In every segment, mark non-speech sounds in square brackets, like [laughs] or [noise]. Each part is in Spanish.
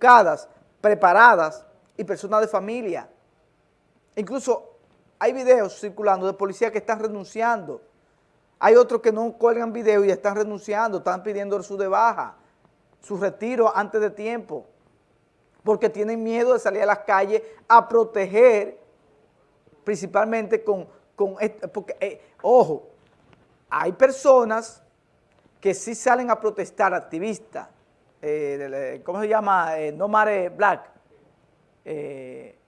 educadas, preparadas y personas de familia. Incluso hay videos circulando de policías que están renunciando. Hay otros que no cuelgan videos y están renunciando, están pidiendo su de baja, su retiro antes de tiempo, porque tienen miedo de salir a las calles a proteger, principalmente con, con porque, eh, ojo, hay personas que sí salen a protestar, activistas, eh, ¿cómo se llama? Eh, no Mare Black. Eh,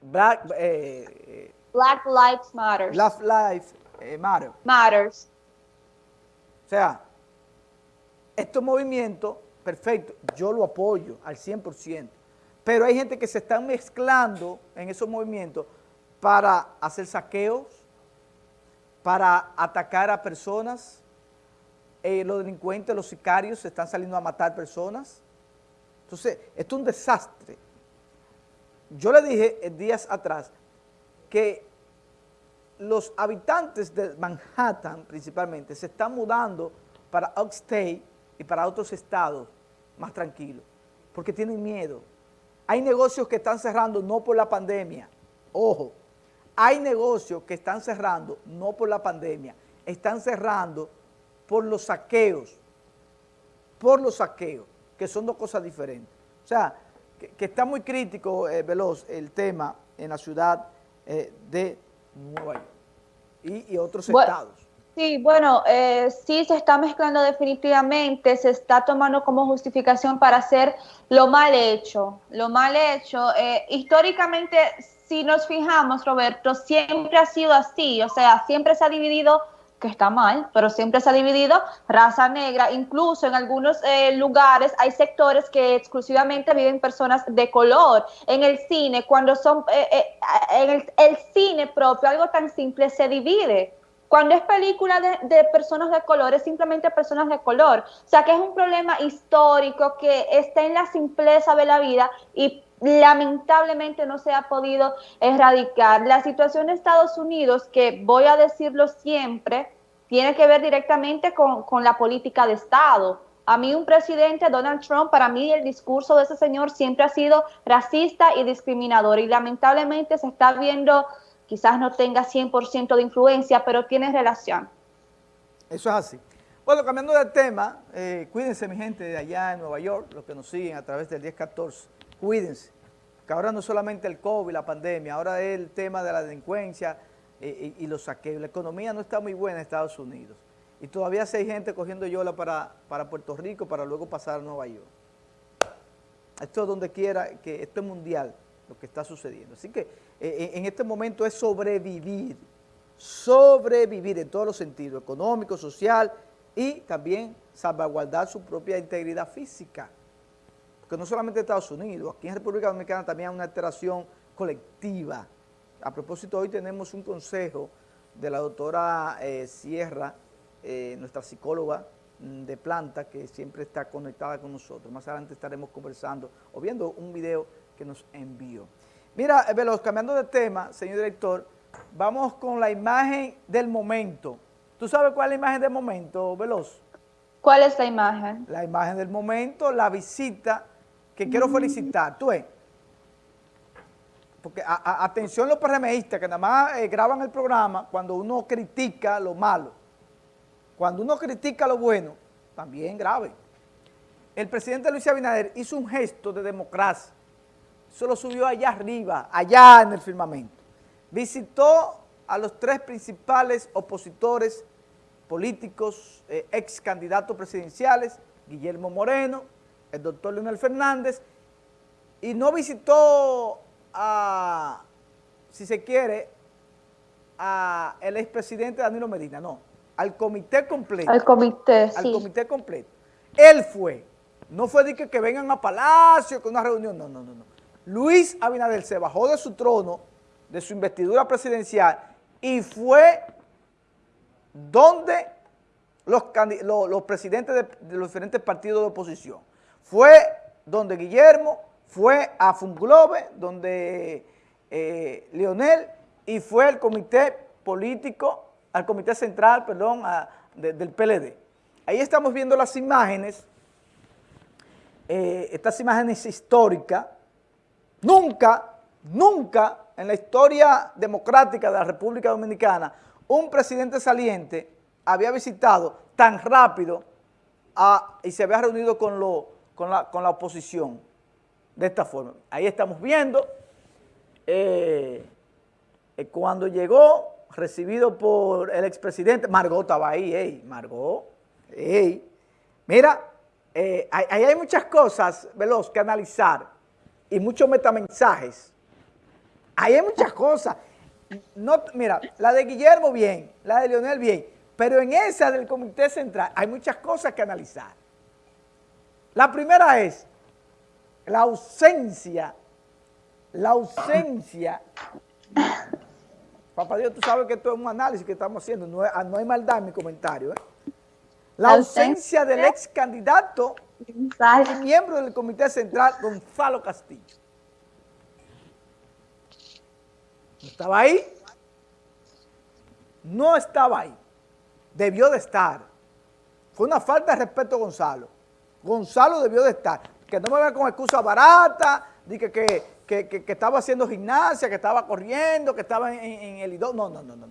Black, Black Lives Matter. Black Lives Matter. Matters. O sea, estos movimientos, perfecto, yo lo apoyo al 100%, pero hay gente que se está mezclando en esos movimientos para hacer saqueos, para atacar a personas, eh, los delincuentes, los sicarios se están saliendo a matar personas. Entonces, esto es un desastre. Yo le dije días atrás que los habitantes de Manhattan, principalmente, se están mudando para Upstate y para otros estados más tranquilos, porque tienen miedo. Hay negocios que están cerrando no por la pandemia, ojo, hay negocios que están cerrando, no por la pandemia, están cerrando por los saqueos, por los saqueos, que son dos cosas diferentes. O sea, que, está muy crítico, eh, Veloz, el tema en la ciudad eh, de Nueva York y, otros estados. Sí, bueno, eh, sí se está mezclando definitivamente, se está tomando como justificación para hacer lo mal hecho. Lo mal hecho, históricamente si nos fijamos, Roberto, siempre ha sido así, o sea, siempre se ha dividido, que está mal, pero siempre se ha dividido raza negra, incluso en algunos eh, lugares hay sectores que exclusivamente viven personas de color. En el cine, cuando son, eh, eh, en el, cine propio, algo tan simple se divide. Cuando es película de, de, personas de color, es simplemente personas de color. O sea que es un problema histórico que está en la simpleza de la vida y lamentablemente no se ha podido erradicar. La situación de Estados Unidos, que voy a decirlo siempre, tiene que ver directamente con, la política de Estado. A mí un presidente, Donald Trump, para mí el discurso de ese señor siempre ha sido racista y discriminador y lamentablemente se está viendo, quizás no tenga 100% de influencia, pero tiene relación. Eso es así. Bueno, cambiando de tema, eh, cuídense mi gente de allá en Nueva York, los que nos siguen a través del 1014, cuídense que ahora no solamente el COVID, la pandemia, ahora es el tema de la delincuencia eh, y, los saqueos. La economía no está muy buena en Estados Unidos y todavía hay gente cogiendo yola para, para Puerto Rico para luego pasar a Nueva York. Esto es donde quiera, que esto es mundial lo que está sucediendo. Así que eh, eh, en este momento es sobrevivir, sobrevivir en todos los sentidos, económico, social y también salvaguardar su propia integridad física porque no solamente en Estados Unidos, aquí en República Dominicana también hay una alteración colectiva. A propósito, hoy tenemos un consejo de la doctora eh, Sierra, eh, nuestra psicóloga mm, de planta, que siempre está conectada con nosotros. Más adelante estaremos conversando o viendo un video que nos envió. Mira, eh, Veloz, cambiando de tema, señor director, vamos con la imagen del momento. ¿Tú sabes cuál es la imagen del momento, Veloz? ¿Cuál es la imagen? La imagen del momento, la visita que quiero felicitar. Tú ves, porque atención los PRMistas que nada más eh, graban el programa cuando uno critica lo malo. Cuando uno critica lo bueno, también grave. El presidente Luis Abinader hizo un gesto de democracia. Eso lo subió allá arriba, allá en el firmamento. Visitó a los tres principales opositores políticos, eh, ex candidatos presidenciales, Guillermo Moreno, el doctor Leonel Fernández, y no visitó a, si se quiere, a el expresidente Danilo Medina, no, al comité completo. Al comité, Al comité completo. Él fue, no fue de que, que vengan a Palacio, con una reunión, no, no, no, no. Luis Abinader se bajó de su trono, de su investidura presidencial, y fue donde los, los, presidentes de los diferentes partidos de oposición fue donde Guillermo, fue a Funglobe, donde eh, Leonel, y fue al comité político, al comité central, perdón, del PLD. Ahí estamos viendo las imágenes eh, estas imágenes históricas, nunca, nunca en la historia democrática de la República Dominicana, un presidente saliente había visitado tan rápido y se había reunido con la oposición de esta forma. Ahí estamos viendo, eh, eh, cuando llegó, recibido por el expresidente, Margot estaba ahí, ey, Margot, ey, mira, eh, ahí hay muchas cosas, Veloz, que analizar y muchos metamensajes. Ahí hay muchas cosas. No, mira, la de Guillermo bien, la de Leonel bien, pero en esa del Comité Central hay muchas cosas que analizar. La primera es la ausencia, la ausencia. Papá Dios, tú sabes que esto es un análisis que estamos haciendo, no, no hay maldad en mi comentario. ¿eh? La ausencia del ex candidato y miembro del Comité Central, Gonzalo Castillo. ¿No estaba ahí? No estaba ahí. Debió de estar. Fue una falta de respeto a Gonzalo. Gonzalo debió de estar. Que no me vean con excusa barata, de que, que, estaba haciendo gimnasia, que estaba corriendo, que estaba en, el IDO. No, no, no, no.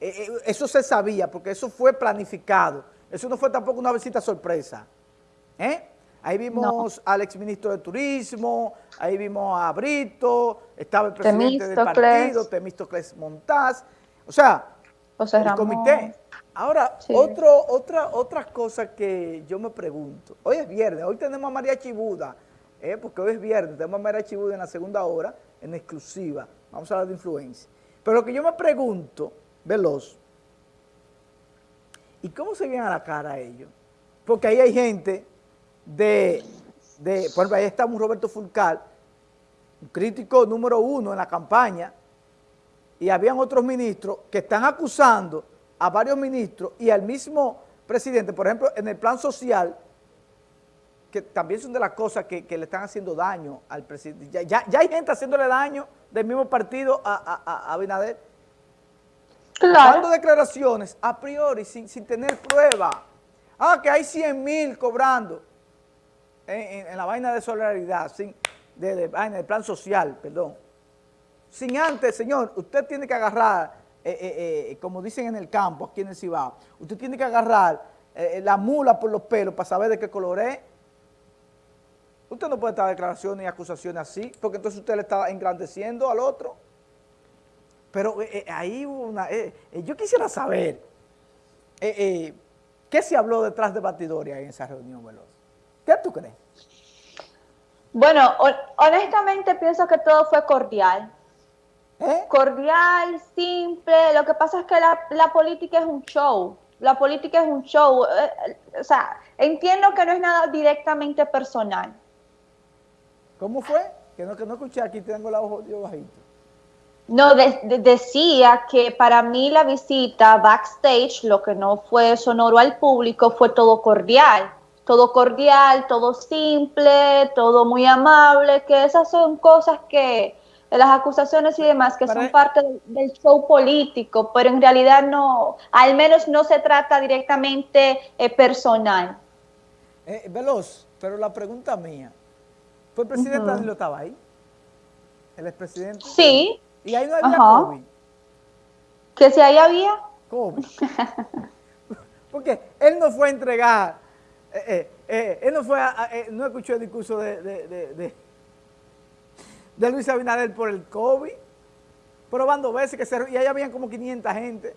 Eh, eh, eso se sabía porque eso fue planificado. Eso no fue tampoco una visita sorpresa. ¿Eh? Ahí vimos al exministro de Turismo, ahí vimos a Brito, estaba el presidente del partido, Temístocles Montaz. O sea, el comité. Ahora, otro, otra, otra cosa que yo me pregunto. Hoy es viernes, hoy tenemos a María Chibuda, ¿eh? porque hoy es viernes, tenemos a María Chibuda en la segunda hora, en exclusiva. Vamos a hablar de influencia. Pero lo que yo me pregunto, veloz, ¿y cómo se viene a la cara a ellos? Porque ahí hay gente de, de, por ejemplo, ahí está un Roberto Fulcal, un crítico número uno en la campaña, y habían otros ministros que están acusando a varios ministros y al mismo presidente, por ejemplo, en el plan social, que también son de las cosas que, le están haciendo daño al presidente. Ya, hay gente haciéndole daño del mismo partido a, a, Abinader. Dando declaraciones a priori, sin, tener prueba. Ah, que hay 100 mil cobrando en, la vaina de solidaridad, sin, de, vaina, del plan social, perdón. Sin antes, señor, usted tiene que agarrar eh, eh, eh, como dicen en el campo, aquí en el Cibao, usted tiene que agarrar la mula por los pelos para saber de qué color es. Usted no puede estar declaraciones y acusaciones así, porque entonces usted le está engrandeciendo al otro. Pero ahí una... yo quisiera saber, ¿qué se habló detrás de Batidoria en esa reunión, Veloz? ¿Qué tú crees? Bueno, honestamente pienso que todo fue cordial. ¿Eh? Cordial, simple. Lo que pasa es que la, política es un show. La política es un show. Eh, o sea, entiendo que no es nada directamente personal. ¿Cómo fue? Que no, que no escuché, aquí tengo la voz bajito. No, decía que para mí la visita backstage, lo que no fue sonoro al público, fue todo cordial. Todo cordial, todo simple, todo muy amable, que esas son cosas que, las acusaciones y demás, que son parte del, show político, pero en realidad no, al menos no se trata directamente eh, personal. Eh, Veloz, pero la pregunta mía, ¿fue el presidente uh Danilo estaba ahí? ¿El expresidente? Sí. ¿Y ahí no había COVID? ¿Que si ahí había? COVID. [laughs] Porque él no fue a entregar, eh, él no fue a, no escuchó el discurso de de Luis Abinader por el COVID, probando veces que se, y ahí habían como 500 gente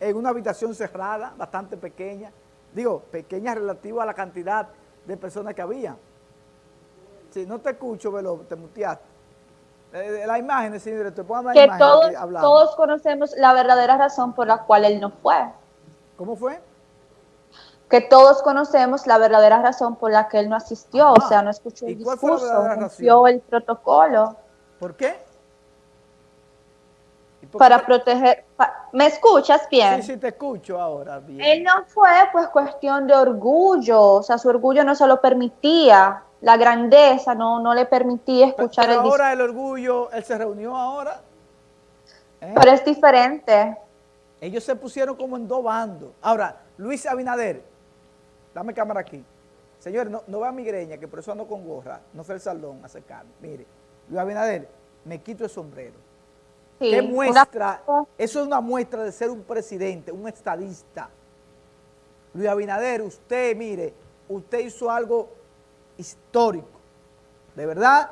en una habitación cerrada, bastante pequeña, digo, pequeña relativa a la cantidad de personas que había. Si no te escucho, velo, te muteaste. Eh, la imagen, señor director, la que todos, todos conocemos la verdadera razón por la cual él no fue. ¿Cómo fue? Que todos conocemos la verdadera razón por la que él no asistió, o sea, no escuchó el discurso, no el protocolo. ¿Por qué? para proteger, ¿me escuchas bien? Sí, sí, te escucho ahora bien. Él no fue pues cuestión de orgullo, o sea, su orgullo no se lo permitía, la grandeza no, no le permitía escuchar pero, pero ahora el orgullo, él se reunió ahora. ¿eh? Pero es diferente. Ellos se pusieron como en dos bandos. Ahora, Luis Abinader, dame cámara aquí, Señores, no, no va migreña, que por eso ando con gorra, no fue el salón a secarme. Mire, Luis Abinader, me quito el sombrero. Sí, ¿Qué una- muestra? Eso es una muestra de ser un presidente, un estadista. Luis Abinader, usted, mire, usted hizo algo histórico. De verdad,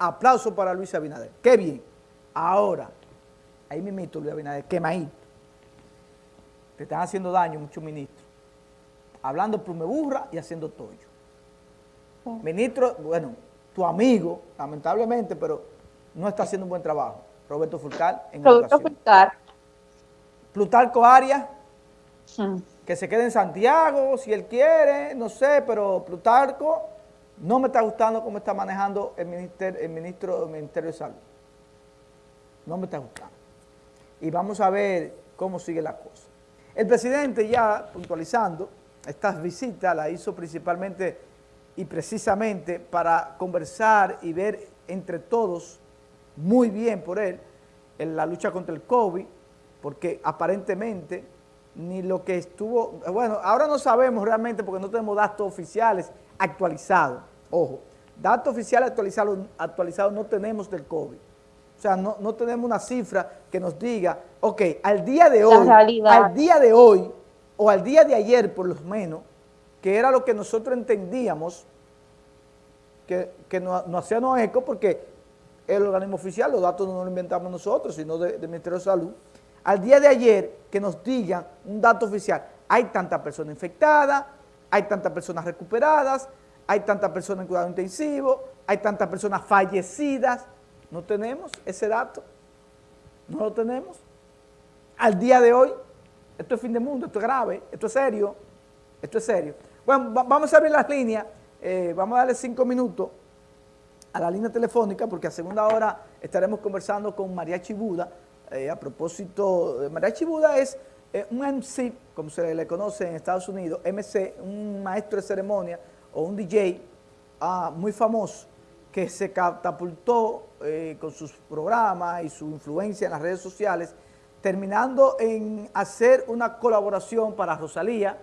aplauso para Luis Abinader. Qué bien. Ahora, ahí mismito, Luis Abinader, quemadito. Te están haciendo daño muchos ministros. Hablando plumeburra y haciendo tollo. Sí. Ministro, bueno, tu amigo, lamentablemente, pero no está haciendo un buen trabajo. Roberto Fulcar en Producto educación. Fulcar. Plutarco Arias, que se quede en Santiago, si él quiere, no sé, pero Plutarco no me está gustando cómo está manejando el, el ministro del Ministerio de Salud. No me está gustando. Y vamos a ver cómo sigue la cosa. El presidente ya puntualizando, estas visitas la hizo principalmente y precisamente para conversar y ver entre todos, muy bien por él, en la lucha contra el COVID, porque aparentemente ni lo que estuvo, bueno, ahora no sabemos realmente porque no tenemos datos oficiales actualizados, ojo, datos oficiales actualizados, actualizados no tenemos del COVID. O sea, no, no tenemos una cifra que nos diga, ok, al día de hoy, al día de hoy, o al día de ayer por lo menos, que era lo que nosotros entendíamos, que, que nos, nos hacíamos eco porque el organismo oficial, los datos no los inventamos nosotros, sino de- del Ministerio de Salud, al día de ayer que nos digan un dato oficial, hay tantas personas infectadas, hay tantas personas recuperadas, hay tantas personas en cuidado intensivo, hay tantas personas fallecidas, no tenemos ese dato, no lo tenemos. Al día de hoy, esto es fin de mundo, esto es grave, esto es serio, esto es serio. Bueno, va- vamos a abrir las líneas, eh, vamos a darle cinco minutos a la línea telefónica porque a segunda hora estaremos conversando con María Chibuda. eh, a propósito, de María Chibuda es eh, un MC, como se le conoce en Estados Unidos, MC, un maestro de ceremonia o un DJ ah, muy famoso que se catapultó eh, con sus programas y su influencia en las redes sociales, terminando en hacer una colaboración para Rosalía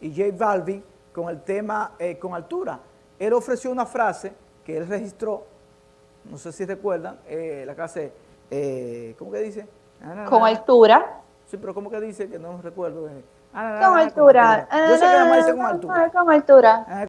y J Balvin con el tema eh, Con Altura. Él ofreció una frase que él registró, no sé si recuerdan, eh, la clase, eh, ¿cómo que dice? Ah, Con altura. Sí, pero ¿cómo que dice? Que no recuerdo. eh. Ah, na, na, Con altura. Yo sé que nada más dice con altura. Con altura. Ah,